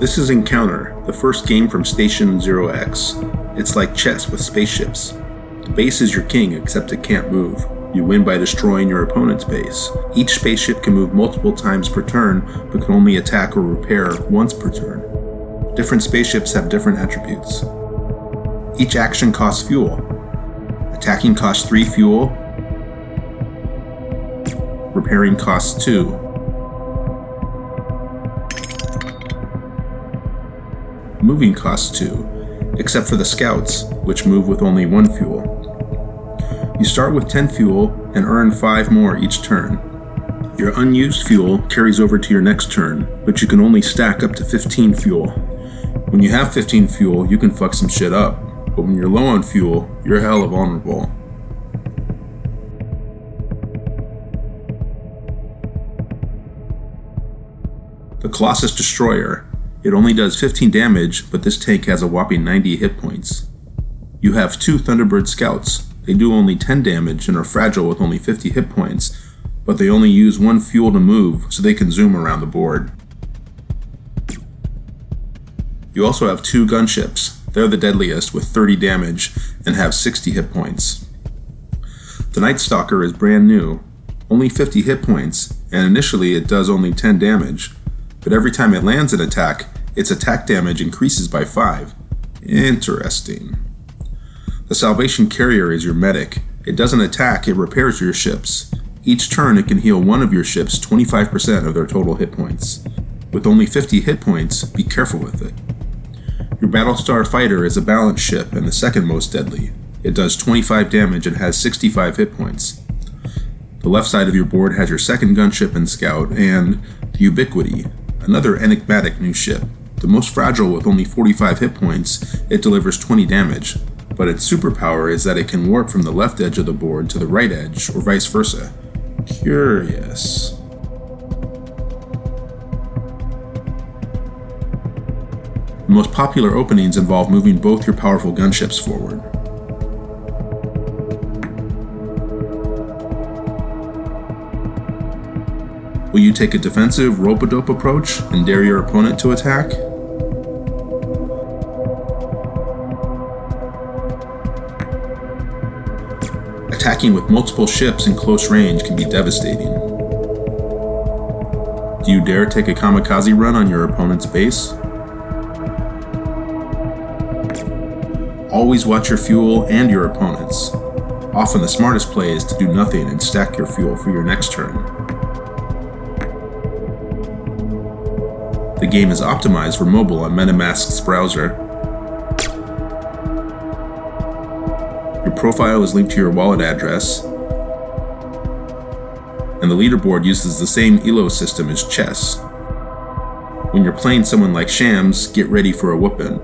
This is Encounter, the first game from Station Zero X. It's like chess with spaceships. The base is your king, except it can't move. You win by destroying your opponent's base. Each spaceship can move multiple times per turn, but can only attack or repair once per turn. Different spaceships have different attributes. Each action costs fuel. Attacking costs 3 fuel. Repairing costs 2. Moving costs 2, except for the scouts, which move with only 1 fuel. You start with 10 fuel and earn 5 more each turn. Your unused fuel carries over to your next turn, but you can only stack up to 15 fuel. When you have 15 fuel, you can fuck some shit up, but when you're low on fuel, you're hella vulnerable. The Colossus Destroyer. It only does 15 damage, but this tank has a whopping 90 hit points. You have two Thunderbird Scouts, they do only 10 damage and are fragile with only 50 hit points, but they only use one fuel to move so they can zoom around the board. You also have two gunships. They're the deadliest with 30 damage and have 60 hit points. The Night Stalker is brand new, only 50 hit points, and initially it does only 10 damage, but every time it lands an attack, its attack damage increases by 5. Interesting. The Salvation Carrier is your medic. It doesn't attack, it repairs your ships. Each turn it can heal one of your ships 25% of their total hit points. With only 50 hit points, be careful with it. Your Battlestar Fighter is a balanced ship and the second most deadly. It does 25 damage and has 65 hit points. The left side of your board has your second gunship and scout, and the Ubiquity, another enigmatic new ship. The most fragile with only 45 hit points, it delivers 20 damage, but its superpower is that it can warp from the left edge of the board to the right edge, or vice versa. Curious. The most popular openings involve moving both your powerful gunships forward. Will you take a defensive rope-a-dope approach and dare your opponent to attack? attacking with multiple ships in close range can be devastating. Do you dare take a kamikaze run on your opponent's base? Always watch your fuel and your opponent's. Often the smartest play is to do nothing and stack your fuel for your next turn. The game is optimized for mobile on MetaMask's browser Your profile is linked to your wallet address, and the leaderboard uses the same ELO system as chess. When you're playing someone like Shams, get ready for a whooping.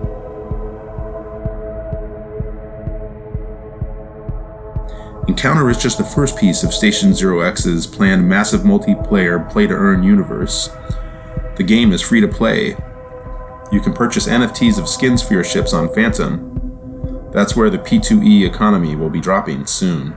Encounter is just the first piece of Station Zero X's planned massive multiplayer play-to-earn universe. The game is free to play. You can purchase NFTs of skins for your ships on Phantom, that's where the P2E economy will be dropping soon.